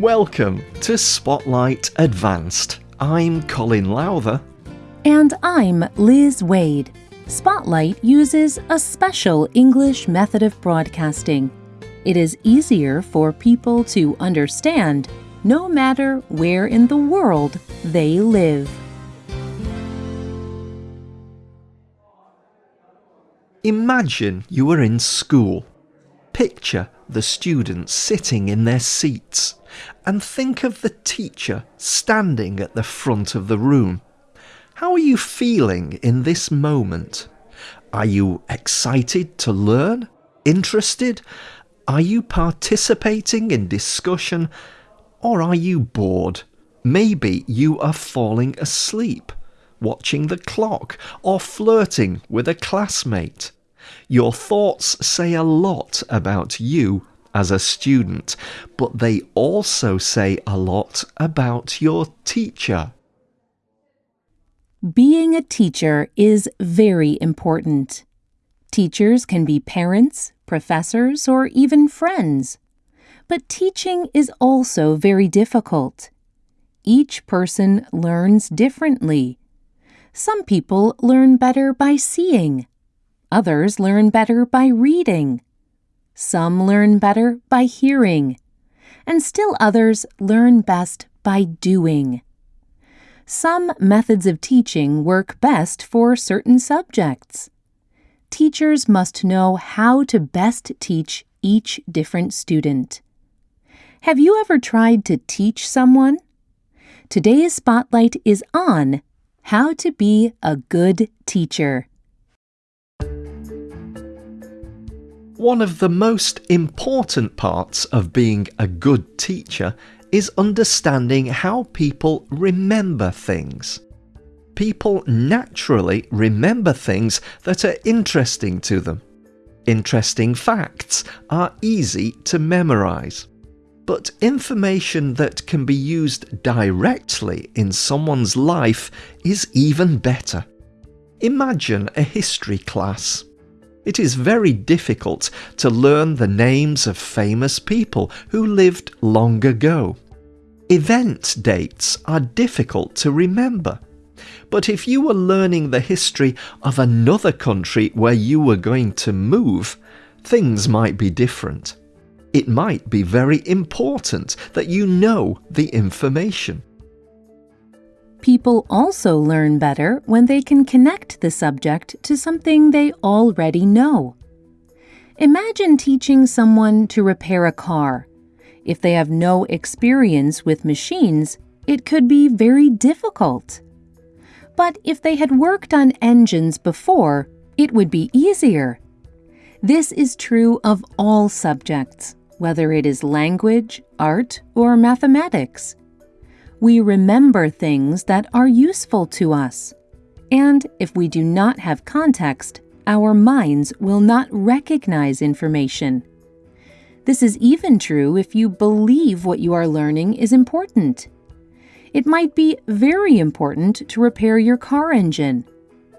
Welcome to Spotlight Advanced. I'm Colin Lowther. And I'm Liz Waid. Spotlight uses a special English method of broadcasting. It is easier for people to understand no matter where in the world they live. Imagine you were in school. Picture the students sitting in their seats and think of the teacher standing at the front of the room. How are you feeling in this moment? Are you excited to learn? Interested? Are you participating in discussion? Or are you bored? Maybe you are falling asleep, watching the clock, or flirting with a classmate. Your thoughts say a lot about you as a student, but they also say a lot about your teacher. Being a teacher is very important. Teachers can be parents, professors, or even friends. But teaching is also very difficult. Each person learns differently. Some people learn better by seeing. Others learn better by reading. Some learn better by hearing. And still others learn best by doing. Some methods of teaching work best for certain subjects. Teachers must know how to best teach each different student. Have you ever tried to teach someone? Today's spotlight is on how to be a good teacher. One of the most important parts of being a good teacher is understanding how people remember things. People naturally remember things that are interesting to them. Interesting facts are easy to memorize. But information that can be used directly in someone's life is even better. Imagine a history class. It is very difficult to learn the names of famous people who lived long ago. Event dates are difficult to remember. But if you were learning the history of another country where you were going to move, things might be different. It might be very important that you know the information. People also learn better when they can connect the subject to something they already know. Imagine teaching someone to repair a car. If they have no experience with machines, it could be very difficult. But if they had worked on engines before, it would be easier. This is true of all subjects, whether it is language, art, or mathematics we remember things that are useful to us. And if we do not have context, our minds will not recognize information. This is even true if you believe what you are learning is important. It might be very important to repair your car engine,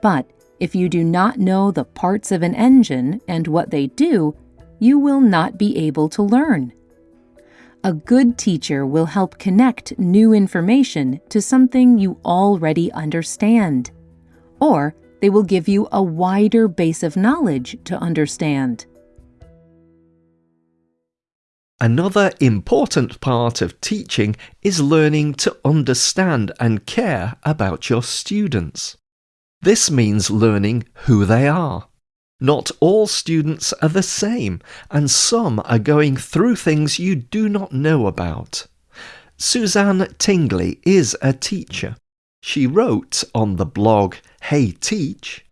but if you do not know the parts of an engine and what they do, you will not be able to learn. A good teacher will help connect new information to something you already understand. Or they will give you a wider base of knowledge to understand. Another important part of teaching is learning to understand and care about your students. This means learning who they are, not all students are the same, and some are going through things you do not know about. Suzanne Tingley is a teacher. She wrote on the blog Hey Teach.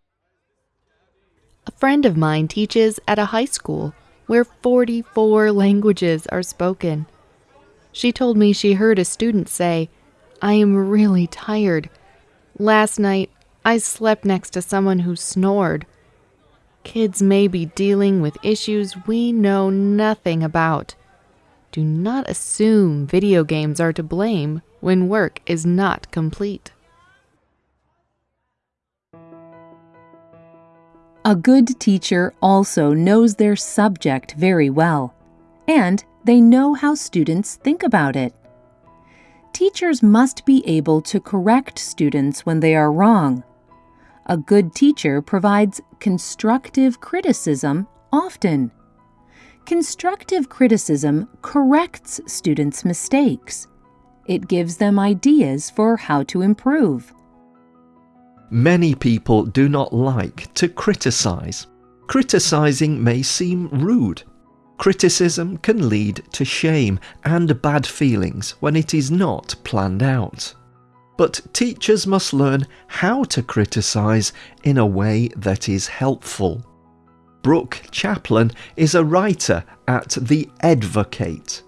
A friend of mine teaches at a high school where 44 languages are spoken. She told me she heard a student say, I am really tired. Last night, I slept next to someone who snored. Kids may be dealing with issues we know nothing about. Do not assume video games are to blame when work is not complete. A good teacher also knows their subject very well, and they know how students think about it. Teachers must be able to correct students when they are wrong. A good teacher provides constructive criticism often. Constructive criticism corrects students' mistakes. It gives them ideas for how to improve. Many people do not like to criticize. Criticizing may seem rude. Criticism can lead to shame and bad feelings when it is not planned out. But teachers must learn how to criticize in a way that is helpful. Brooke Chaplin is a writer at The Advocate.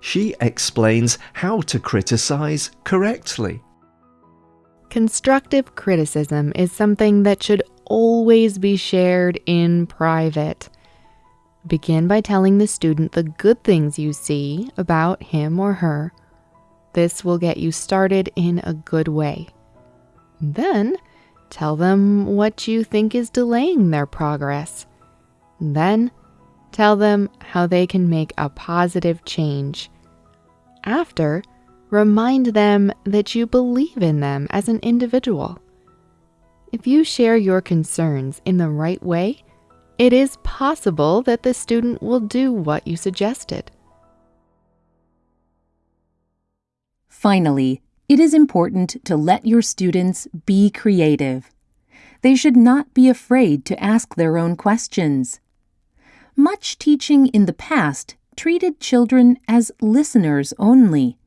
She explains how to criticize correctly. Constructive criticism is something that should always be shared in private. Begin by telling the student the good things you see about him or her this will get you started in a good way. Then, tell them what you think is delaying their progress. Then, tell them how they can make a positive change. After, remind them that you believe in them as an individual. If you share your concerns in the right way, it is possible that the student will do what you suggested. Finally, it is important to let your students be creative. They should not be afraid to ask their own questions. Much teaching in the past treated children as listeners only.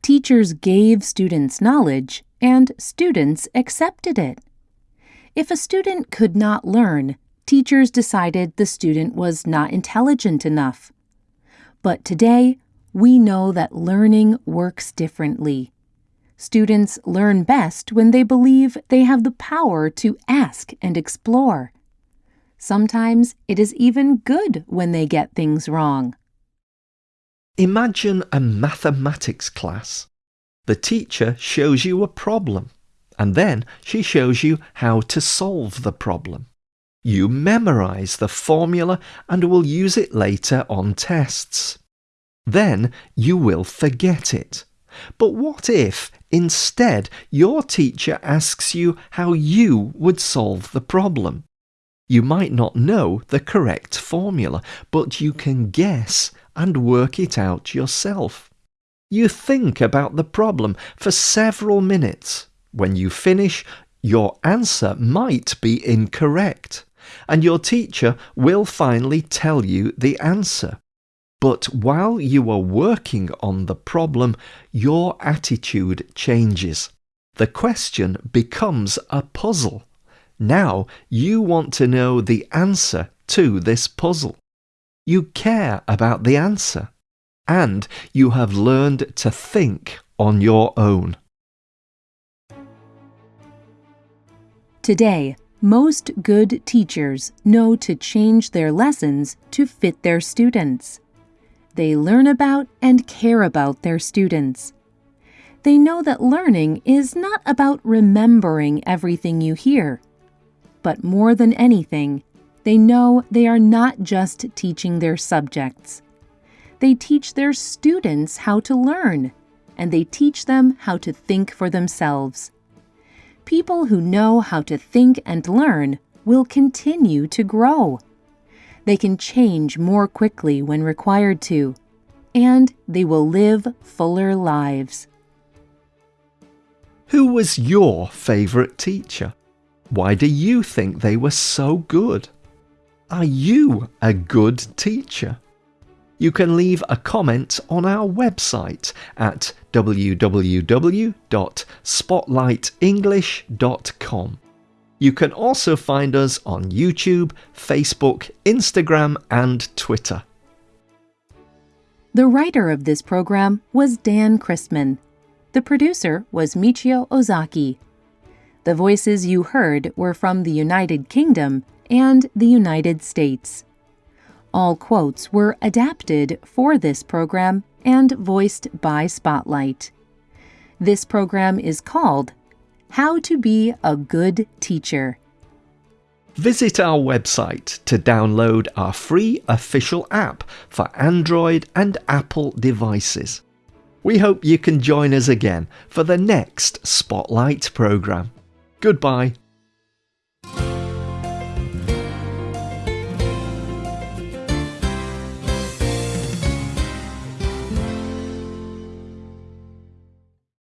Teachers gave students knowledge, and students accepted it. If a student could not learn, teachers decided the student was not intelligent enough. But today, we know that learning works differently. Students learn best when they believe they have the power to ask and explore. Sometimes it is even good when they get things wrong. Imagine a mathematics class. The teacher shows you a problem, and then she shows you how to solve the problem. You memorize the formula and will use it later on tests. Then you will forget it. But what if, instead, your teacher asks you how you would solve the problem? You might not know the correct formula, but you can guess and work it out yourself. You think about the problem for several minutes. When you finish, your answer might be incorrect, and your teacher will finally tell you the answer. But while you are working on the problem, your attitude changes. The question becomes a puzzle. Now you want to know the answer to this puzzle. You care about the answer. And you have learned to think on your own. Today, most good teachers know to change their lessons to fit their students. They learn about and care about their students. They know that learning is not about remembering everything you hear. But more than anything, they know they are not just teaching their subjects. They teach their students how to learn, and they teach them how to think for themselves. People who know how to think and learn will continue to grow. They can change more quickly when required to, and they will live fuller lives. Who was your favourite teacher? Why do you think they were so good? Are you a good teacher? You can leave a comment on our website at www.spotlightenglish.com. You can also find us on YouTube, Facebook, Instagram, and Twitter. The writer of this program was Dan Christman. The producer was Michio Ozaki. The voices you heard were from the United Kingdom and the United States. All quotes were adapted for this program and voiced by Spotlight. This program is called how to Be a Good Teacher. Visit our website to download our free official app for Android and Apple devices. We hope you can join us again for the next Spotlight programme. Goodbye.